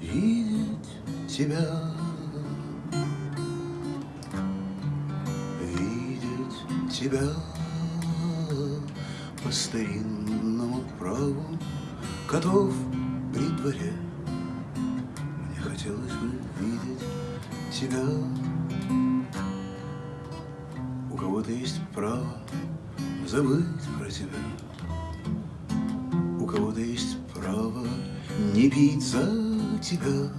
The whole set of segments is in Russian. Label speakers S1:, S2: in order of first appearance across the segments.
S1: видеть тебя. Видеть тебя по старинному праву Котов при дворе. Мне хотелось бы видеть тебя. У кого-то есть право забыть про тебя. У кого-то есть право не пить за тебя.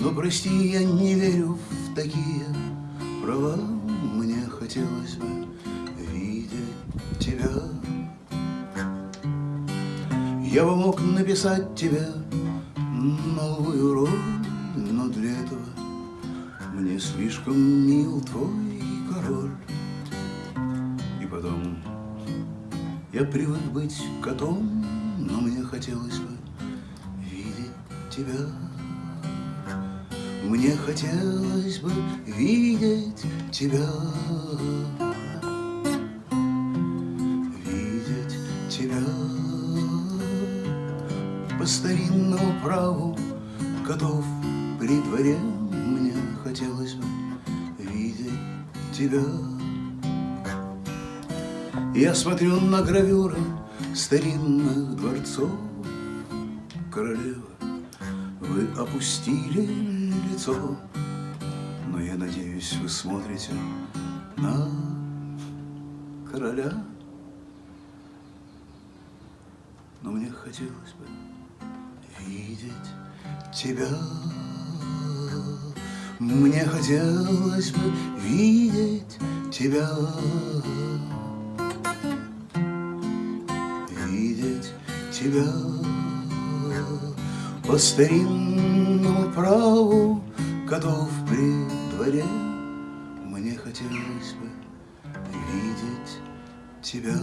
S1: Но прости, я не верю в такие права. Мне хотелось бы видеть тебя. Я бы мог написать тебе новую роль, но для этого мне слишком мил твой король. И потом я привык быть котом, но мне хотелось бы тебя. Мне хотелось бы видеть тебя. Видеть тебя по старинному праву Котов при дворе мне хотелось бы видеть тебя. Я смотрю на гравюры старинных дворцов, Королева, вы опустили лицо, Но я надеюсь, вы смотрите на короля. Но мне хотелось бы видеть тебя. Мне хотелось бы видеть тебя. Видеть тебя по старинному праву Котов при дворе. Мне хотелось бы видеть тебя.